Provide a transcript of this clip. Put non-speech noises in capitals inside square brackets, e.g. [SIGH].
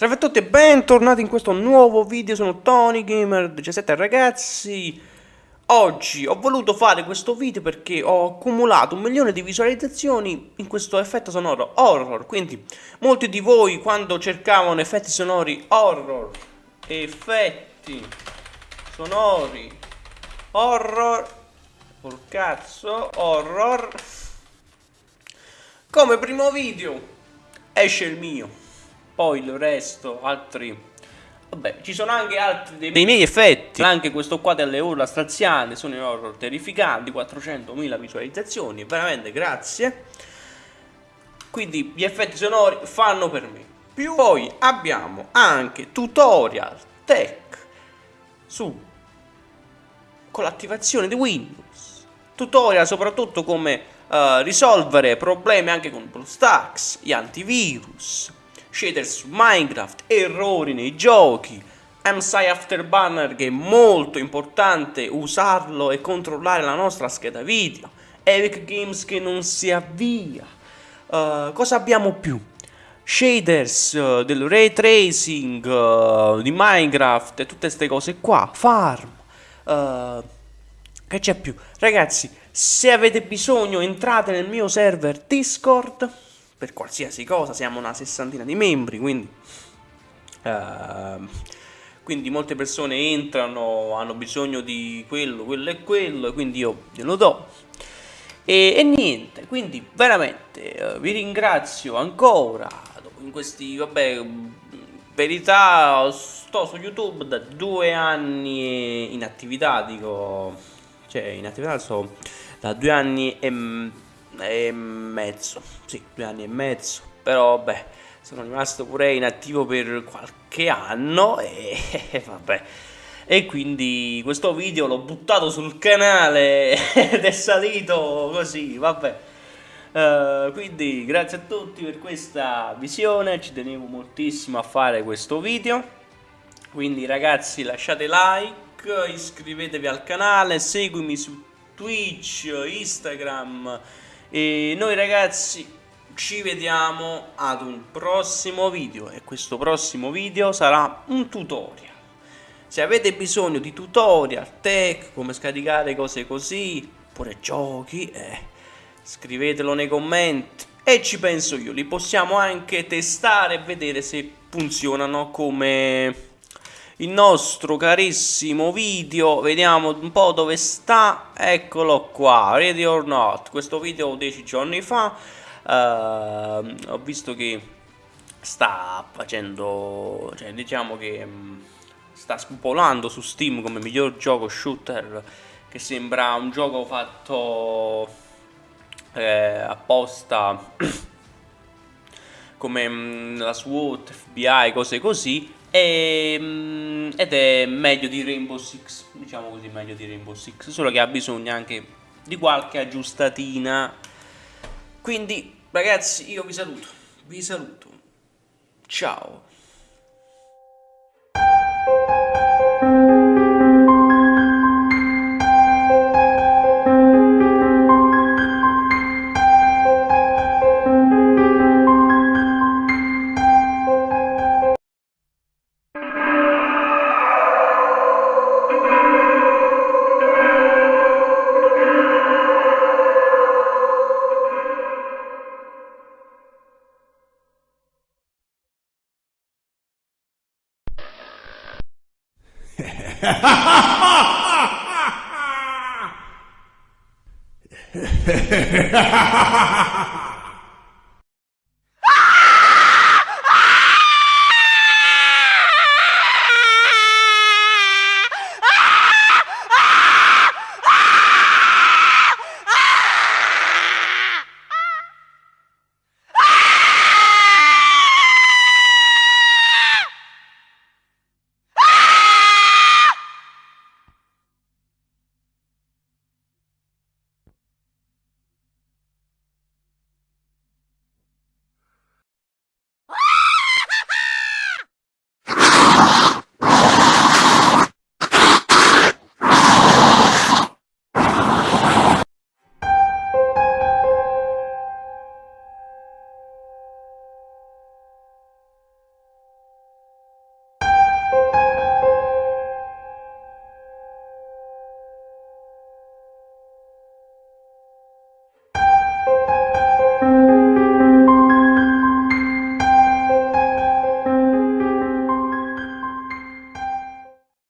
Salve a tutti e bentornati in questo nuovo video, sono Tony Gamer 17 ragazzi. Oggi ho voluto fare questo video perché ho accumulato un milione di visualizzazioni in questo effetto sonoro horror. Quindi molti di voi quando cercavano effetti sonori horror Effetti sonori horror Col cazzo horror Come primo video esce il mio poi il resto, altri... Vabbè, ci sono anche altri dei, dei miei effetti, anche questo qua delle urla straziane, sono in horror terrificanti, 400.000 visualizzazioni, veramente grazie. Quindi gli effetti sonori fanno per me. Più poi abbiamo anche tutorial tech su con l'attivazione di Windows, tutorial soprattutto come uh, risolvere problemi anche con BlueStacks, gli antivirus, shaders su Minecraft, errori nei giochi, MSI Afterburner che è molto importante usarlo e controllare la nostra scheda video, Epic Games che non si avvia, uh, cosa abbiamo più? Shaders uh, del ray tracing uh, di Minecraft e tutte queste cose qua, farm, che c'è più? Ragazzi, se avete bisogno entrate nel mio server Discord per qualsiasi cosa, siamo una sessantina di membri, quindi, uh, quindi molte persone entrano, hanno bisogno di quello, quello e quello, quindi io glielo do. E, e niente, quindi veramente uh, vi ringrazio ancora, in questi, vabbè, verità, sto su YouTube da due anni in attività, dico, cioè in attività sto da due anni e e mezzo, sì, due anni e mezzo, però vabbè, sono rimasto pure inattivo per qualche anno e, [LAUGHS] e vabbè. E quindi questo video l'ho buttato sul canale [LAUGHS] ed è salito così, vabbè. Uh, quindi grazie a tutti per questa visione, ci tenevo moltissimo a fare questo video. Quindi ragazzi lasciate like, iscrivetevi al canale, seguimi su Twitch, Instagram e noi ragazzi ci vediamo ad un prossimo video e questo prossimo video sarà un tutorial. Se avete bisogno di tutorial, tech, come scaricare cose così, oppure giochi, eh, scrivetelo nei commenti e ci penso io. Li possiamo anche testare e vedere se funzionano come il nostro carissimo video vediamo un po' dove sta eccolo qua ready or not. Questo video 10 giorni fa uh, ho visto che sta facendo cioè diciamo che um, sta spopolando su steam come miglior gioco shooter che sembra un gioco fatto eh, apposta [CLEARS THROAT] come um, la SWAT, FBI, cose così e, ehm, ed è meglio di Rainbow Six, diciamo così, meglio di Rainbow Six, solo che ha bisogno anche di qualche aggiustatina. Quindi, ragazzi, io vi saluto, vi saluto. Ciao. ハハハハハ